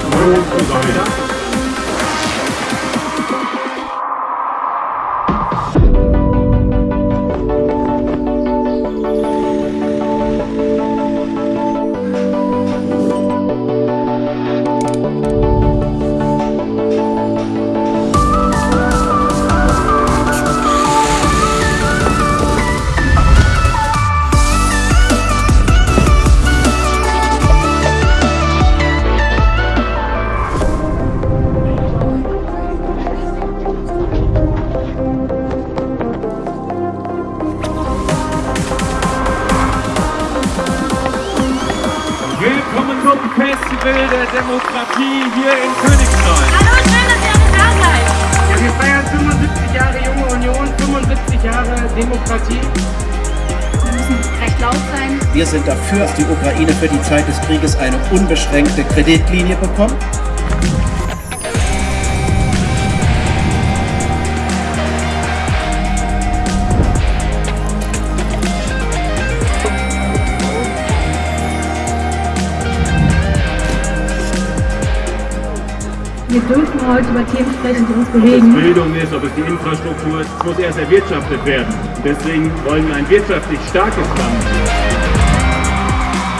감사합니다. Willkommen zum Festival der Demokratie hier in Königstein. Hallo, schön, dass ihr alle da seid. Ja, wir feiern 75 Jahre Junge Union, 75 Jahre Demokratie. Wir müssen recht laut sein. Wir sind dafür, dass die Ukraine für die Zeit des Krieges eine unbeschränkte Kreditlinie bekommt. Wir dürfen heute über Themen sprechen, die uns Ob es bewegen. Bildung ist, ob es die Infrastruktur ist, muss erst erwirtschaftet werden. Deswegen wollen wir ein wirtschaftlich starkes Land.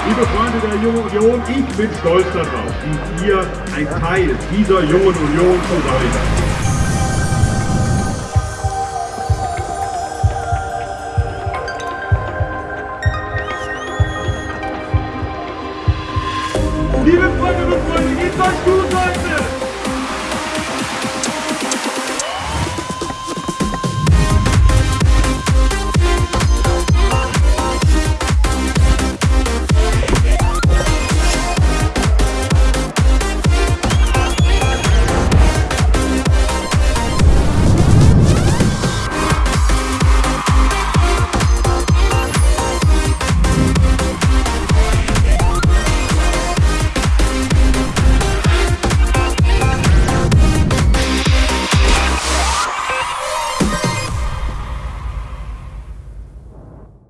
Liebe Freunde der Jungen Union, ich bin stolz darauf, wie ihr ein Teil dieser Jungen Union zu sein. Liebe Freundinnen und Freunde, geht's euch gut, Leute?